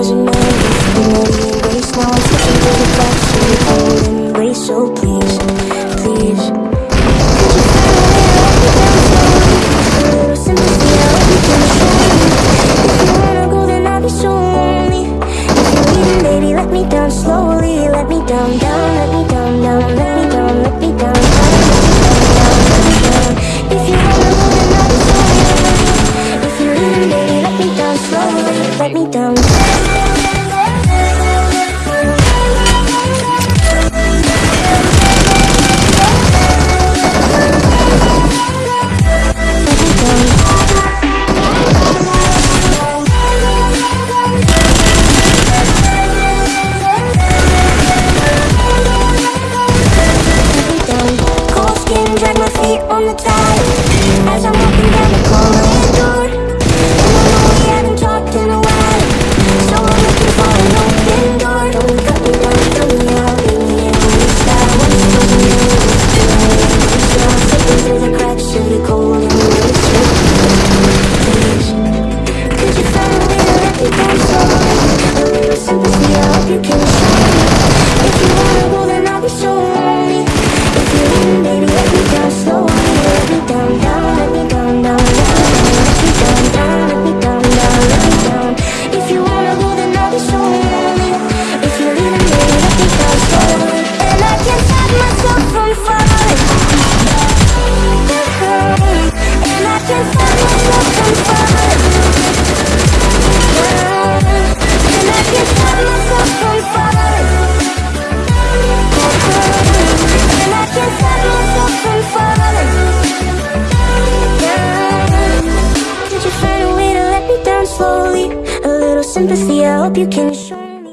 was your name. Race now I'm switching to the backseat. I'm racial, please. let me down. slowly. A little sympathy, I hope you can show